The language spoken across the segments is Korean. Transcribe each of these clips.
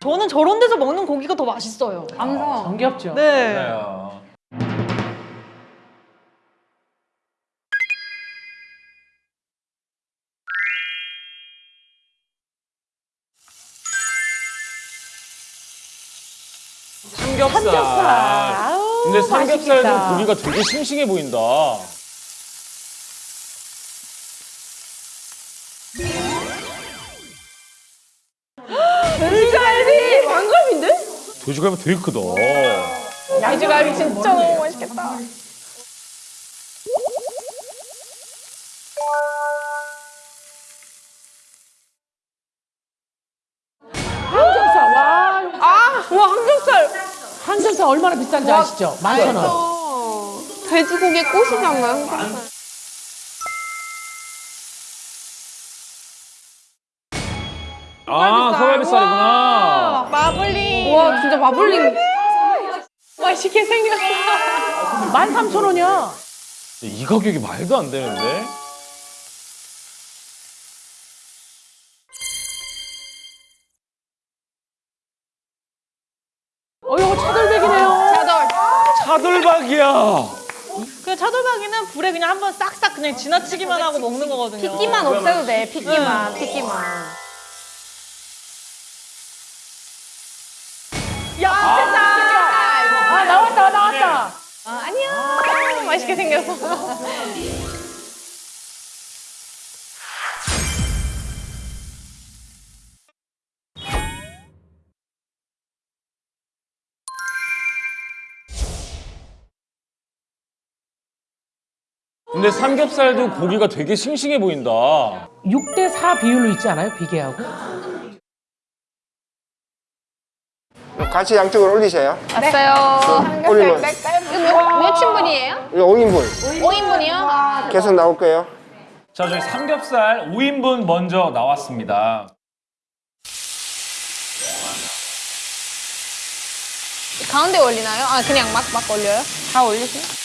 저는 저런 데서 먹는 고기가 더 맛있어요. 감성. 정겹죠? 네. 그래요. 삼겹살. 삼겹살. 아우, 근데 삼겹살도 맛있겠다. 고기가 되게 싱싱해 보인다. 돼지갈비 왕갈비인데? 돼지갈비 되게 크다. 돼지갈비 진짜 너무 맛있겠다. 삼겹살 얼마나 비싼지 아시죠? 만천 원. 돼지고기에 꽃이잖아요. 아, 소갈비살이구나. 마블링. 와 진짜 마블링. 맛있게 생겼어. 만 삼천 원이야. 이 가격이 말도 안 되는데? 차돌박이야. 그 차돌박이는 불에 그냥 한번 싹싹 그냥 지나치기만 하고 먹는 거거든요. 핏기만 없애도 돼. 핏기만. 핏기만. 야, 됐다. 아 나왔다 나왔다. 아, 안녕. 맛있게 생겼어. 근데 삼겹살도 고기가 되게 싱싱해 보인다. 6대 4 비율로 있지 않아요? 비계하고? 같이 양쪽으로 올리세요. 왔어요. 올리면 이거 몇, 몇 친분이에요? 이거 5인분 5인분이요? 계속 나올 거예요. 자, 저희 삼겹살 5인분 먼저 나왔습니다. 가운데 올리나요? 아 그냥 막 막 올려요? 다 올리세요?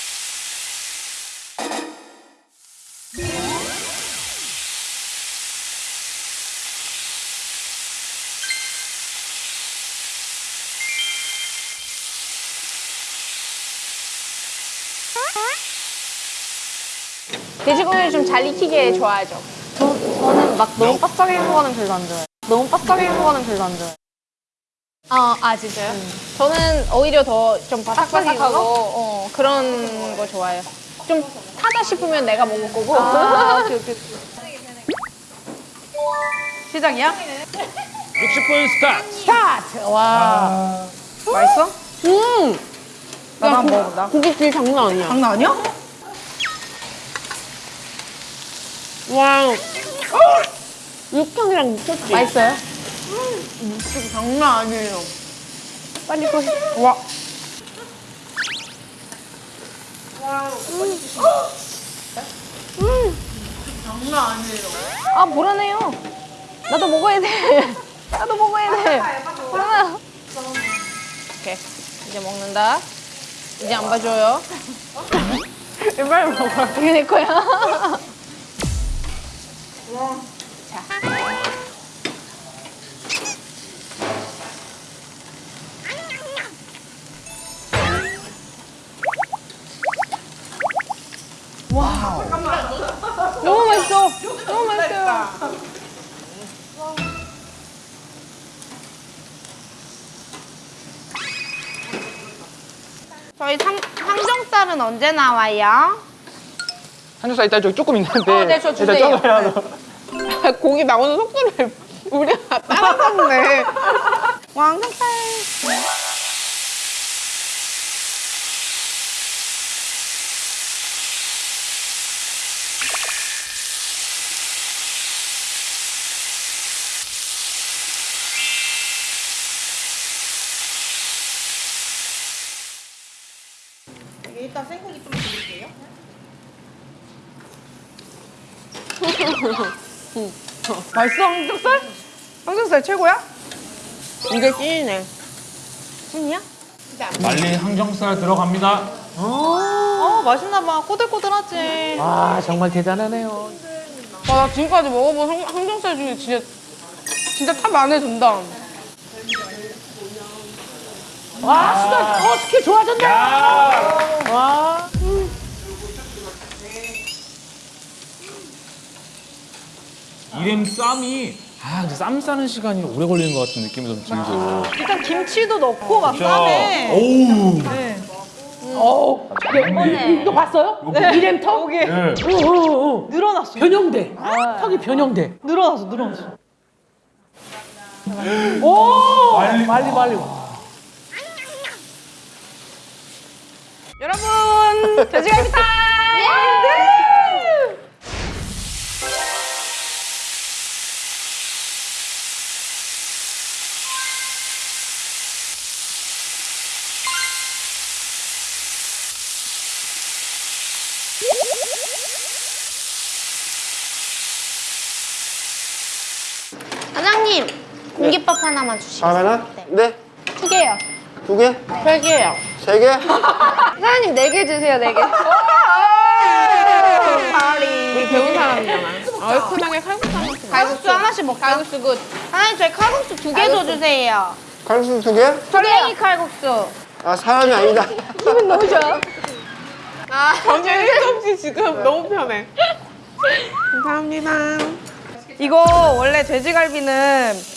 돼지고기를 좀 잘 익히게 좋아하죠. 저, 저는 막 너무 바삭한 거는 별로 안 좋아해요. 너무 바삭한 거는 별로 안 좋아해요. 아, 아 진짜요? 저는 오히려 더 좀 바삭바삭하고 어, 그런 거 좋아해요. 좀 타다 싶으면 내가 먹을 거고. 아, 오케이, 오케이. 시작이야? 60분 스타트. 스타트. 와. 맛있어? 음! 나도 한번 먹어본다. 고기 질 장난 아니야. 장난 아니야? 와. 육향이랑 미쳤지? 맛있어요? 진짜 장난 아니에요. 빨리 또. 와. 아, 불안해요. 나도 먹어야 돼. 나도 먹어야 돼. 불안해. 오케이. 이제 먹는다. 이제 안 봐줘요. 빨리 먹어. 이게 내 거야. 자. 너무 맛있어. 너무 맛있어요. 저희 삼, 삼겹살은 언제 나와요? 삼겹살 일단 저기 조금 있는데 어, 네, 저 일단 주세요. 조금이라도 고기 나오는 속도를 우리가 따라잡네. 왕삼살. 일단 생고기 좀 드릴게요. 맛있어 삼겹살? 삼겹살 최고야? 이게 찐이네. 찐이야? 말리 항정살 들어갑니다. 어 맛있나 봐. 꼬들꼬들하지. 아 정말 대단하네요. 와, 나 지금까지 먹어본 항, 항정살 중에 진짜 진짜 top 안에 든다. 와 수다 어 스킬 좋아졌네. 와. 이름 쌈이 아 근데 쌈 싸는 시간이 오래 걸리는 것 같은 느낌이 좀 들죠. 일단 김치도 넣고 막 자, 쌈에. 오우. 네. 어. 네. 이거 봤어요? 이름 턱? 여기 예. 오오 오. 늘어났어. 변형돼. 턱이 변형돼. 늘어났어, 늘어났어. 오. 말리. 말리 말리. 여러분, 돼지갈비 타 하나만 주시겠어요? 하면은? 네? 두 개요. 두 개? 세 개요. 세 개? 사장님 네 개 주세요, 네 개. 우리 배운 사람이잖아. 얼큰하게 칼국수 한 번씩. 칼국수 하나씩 먹자. 칼국수 good. 사장님 저희 칼국수 두 개 더 주세요. 칼국수 두 개? 설렁이 칼국수. 아, 사람이 아니다. 기분 너무 좋아. 아, 정신 없이 지금 너무 편해. 감사합니다. 이거 원래 돼지갈비는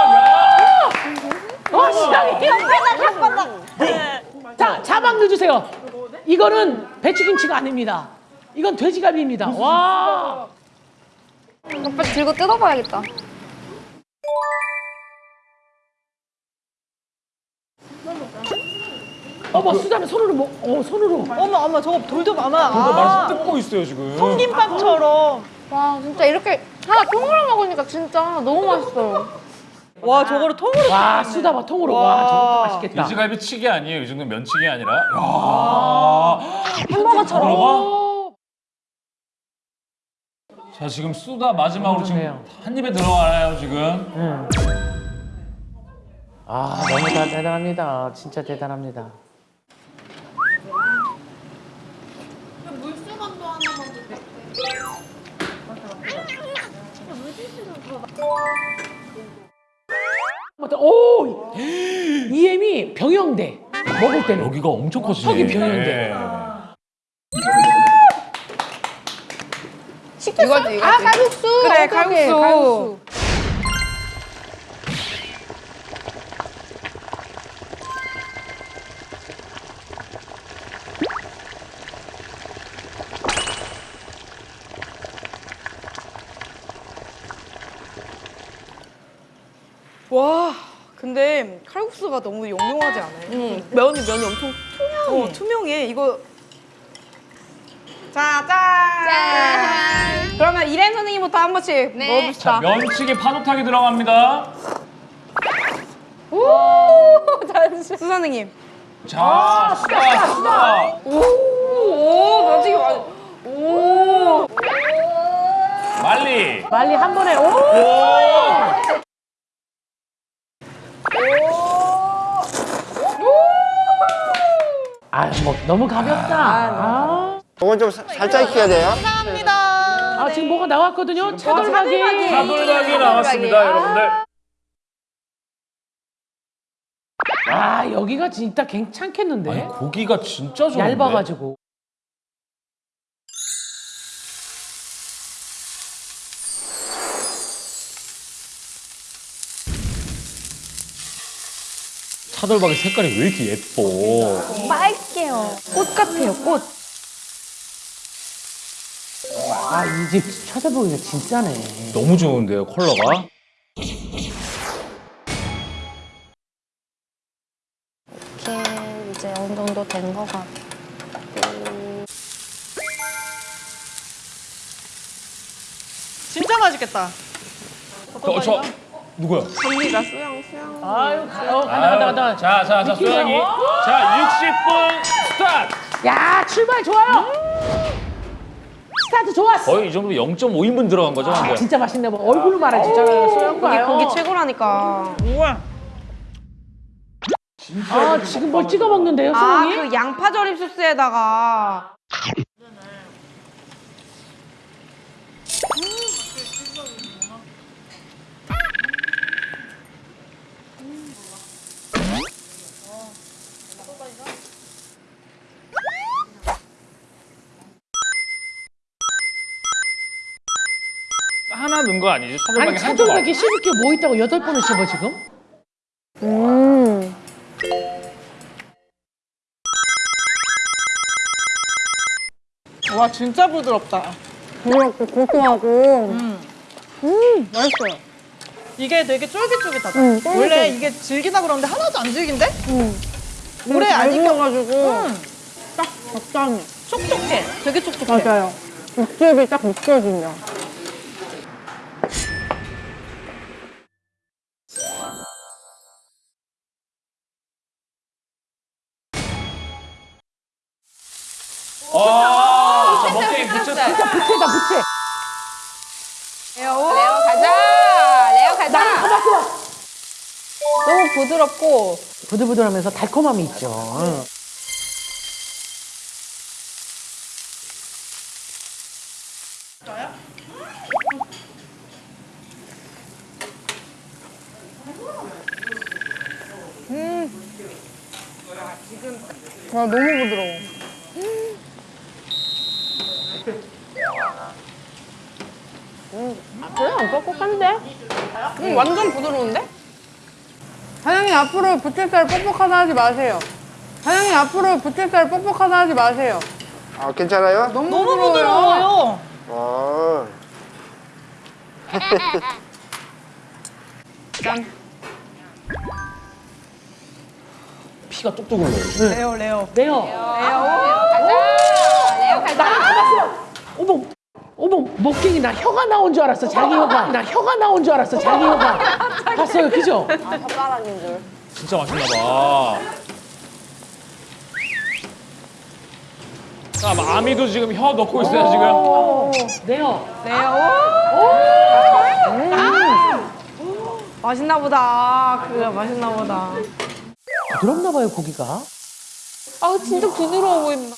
자 자막 넣어주세요. 이거는 배추김치가 아닙니다. 이건 돼지갈비입니다. 와. 오빠 들고 뜯어봐야겠다. 어머 수다는 손으로 먹. 어 손으로. 어머, 어머, 저거 돌도 많아. 그거 말씀 아, 뜯고 있어요 지금. 통김밥처럼. 와 진짜 이렇게 하나 통으로 먹으니까 진짜 너무 맛있어요. 와, 저거를 통으로. 와 수다 봐 통으로. 와 저것도 맛있겠다. 돼지갈비 치기 아니에요. 이 정도 면치기 아니라. 야. 햄버거처럼. 들어가? 자 지금 쏘다 마지막으로 지금 그러네요. 한 입에 들어가나요 지금? 응. 아 너무 다 대단합니다. 진짜 대단합니다. 맞다. 오 이엠이 병영돼 먹을 때는 여기가 엄청 커지네. 턱이 변형돼. 이거지, 이거지. 아 칼국수. 그래, 오케이, 오케이, 칼국수. 와, 근데 칼국수가 너무 영롱하지 않아요? 응. 면이 면이 엄청 투명해. 어, 투명해. 이거 자, 짠! 짠. 그러면 이랜 선생님부터 한 번씩 네. 먹어봅시다. 면치기 파도타기 들어갑니다. 수 선생님. 자, 수다, 수다. 오, 면치기 맞 오. 말리. 빨리 한 번에 오. 아뭐 너무 가볍다. 아, 이건 좀 사- 살짝 익혀야 돼요. 감사합니다. 아 지금 뭐가 나왔거든요. 차돌박이. 사돌박이 나왔습니다, 여러분들. 아 여기가 진짜 괜찮겠는데. 아니 고기가 진짜 좋은데. 얇아가지고. 차돌박이 색깔이 왜 이렇게 예뻐? 빨게요. 꽃 같아요, 꽃. 아 이집 쳐다보기가 진짜네. 너무 좋은데요, 컬러가? 이렇게 이제 어느 정도 된 것 같아. 진짜 맛있겠다. 저, 저 누구야? 언니가 수영 수영. 아유, 가- 어, 간다, 간다, 간다. 자, 자, 자, 소영이. 자, 60분 스타트. 야, 출발 좋아요. 스타트 좋았어. 거의 이 정도 0.5인분 들어간 거죠, 한 아, 번. 진짜 맛있네. 뭐 얼굴로 말하지. 저 소영 여기 봐요. 고기 최고라니까. 우와. 아, 지금 뭘 찍어 먹는데요, 아, 소영이? 그 양파 절임 소스에다가 넣은 거 아니지? 차돌박이 아니. 차돌박이 씹을 게 뭐 있다고 여덟 번을 씹어, 지금? 와 진짜 부드럽다. 부드럽고 고소하고. 음, 맛있어요. 이게 되게 쫄깃쫄깃하다. 음. 원래 이게 질기다 그러는데 하나도 안 질긴데? 오래 잘안 익혀. 익혀가지고 음, 딱 적당해. 촉촉해. 되게 촉촉해. 맞아요. 육즙이 딱 느껴진다. 레오 가자. 레오 가자. 가봤어. 너무 부드럽고 부들부들하면서 달콤함이 있죠. 응. 와 너무 부드러워. 그래 안 뻑뻑한데? 음, 완전 부드러운데? 사장님 앞으로 부채살 뻑뻑하다 하지 마세요. 사장님 앞으로 부채살 뻑뻑하다 하지 마세요. 아, 괜찮아요? 너무, 너무 부드러워요. 부드러워요. 아, 피가 뚝뚝 흘러요. 레오 레오. 네요. 레오 가자. 나는 가봤어. 어머, 어머, 먹갱이 나 혀가 나온 줄 알았어, 자기 혀가. 나 혀가 나온 줄 알았어, 자기 혀가. 봤어요, 그죠? 진짜 맛있나 봐. 자, 아미도 지금 혀 넣고 있어요, 지금. 네요. 맛있나 보다. 그거 맛있나 보다. 부드럽나 봐요, 고기가. 아 진짜 부드러워 보인다.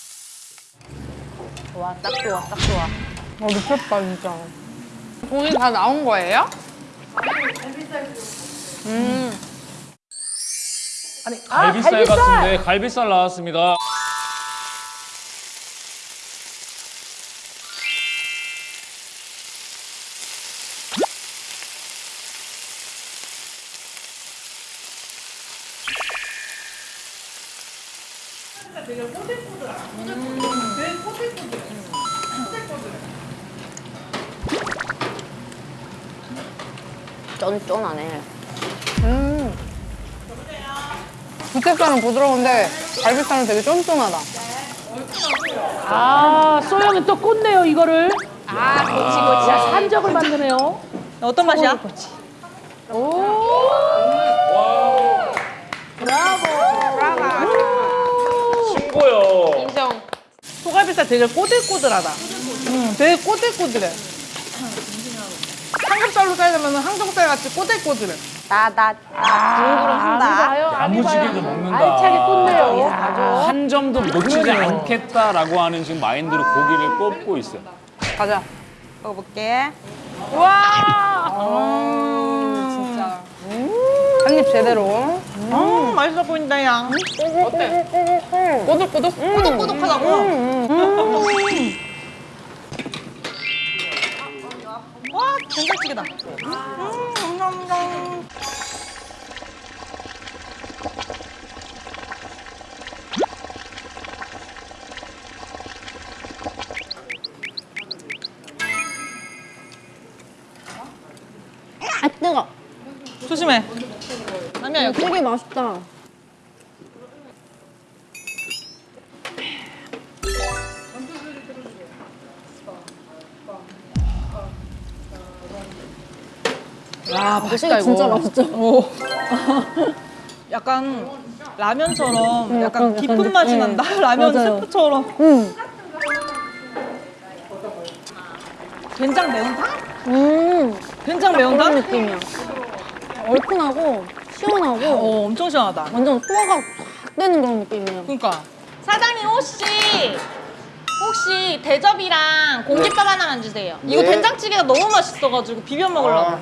어 미쳤다 진짜. 돈이 다 나온 거예요? 아니, 아, 갈비살 같은데 갈비살 나왔습니다. 쫀쫀하네. 부채살은 부드러운데 갈비살은 되게 쫀쫀하다. 아, 소영이 또 꽂네요, 이거를. 아 고치 고치. 자, 산적을 만드네요. 어떤 맛이야? 친구요. 인정. 소갈비살 되게 꼬들꼬들하다. 음, 되게 꼬들꼬들해. 삼겹살로 살려면 항정살 같이 꼬들꼬들해. 나나 아, 야무지게도 먹는다. 알차게 꽂네요. 야. 한 점도 놓치지 않겠다라고 하는 지금 마인드로 고기를 꼽고 있어요. 가자. 먹어볼게. 한입 제대로. 음, 맛있어 보인다, 양. 꼬들꼬들. 꼬독꼬독하다고. 된장찌개다. 음, 감사합니다. 아 뜨거. 조심해. 남이야, 여기. 되게 맛있다. 아 맛있다 이거. 진짜 맛있죠? 약간 라면처럼 약간 약간 깊은 느- 맛이 네. 난다. 라면 맞아요. 스프처럼. 음. 된장 매운탕? 음. 된장 그런 매운탕? 느낌이야. 얼큰하고 시원하고 어, 엄청 시원하다. 완전 소화가 확 되는 그런 느낌이에요. 그러니까. 사장님 혹시 혹시 대접이랑 공깃밥 하나만 주세요. 이거 네. 된장찌개가 너무 맛있어가지고 비벼 먹으려고. 아,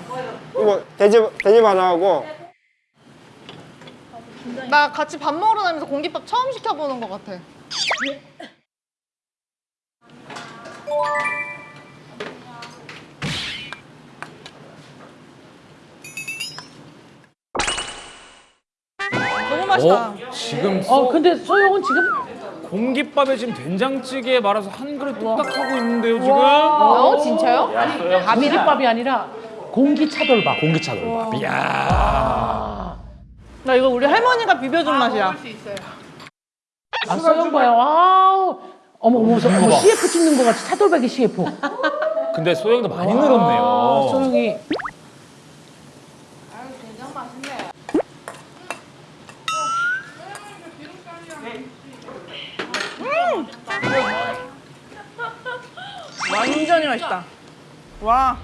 이거 돼지 돼지 하나 하고 나 같이 밥 먹으러 다니면서 공깃밥 처음 시켜보는 것 같아. 너무 맛있다. 어? 지금 어 근데 소영은 지금 공깃밥에 지금 된장찌개 말아서 한 그릇 뚝딱 하고 있는데요 지금. 어, 진짜요? 공깃밥이 아니라 공기 차돌밥. 공기 차돌밥. 이야. 나 이거 우리 할머니가 비벼준 맛이야. 아 소영 봐요. wow. 어머 어머 저, 어머 CF 찍는 거 같이 차돌박이 CF. 근데 소영도 많이 아, 늘었네요. 소영이. 맛있다. 와.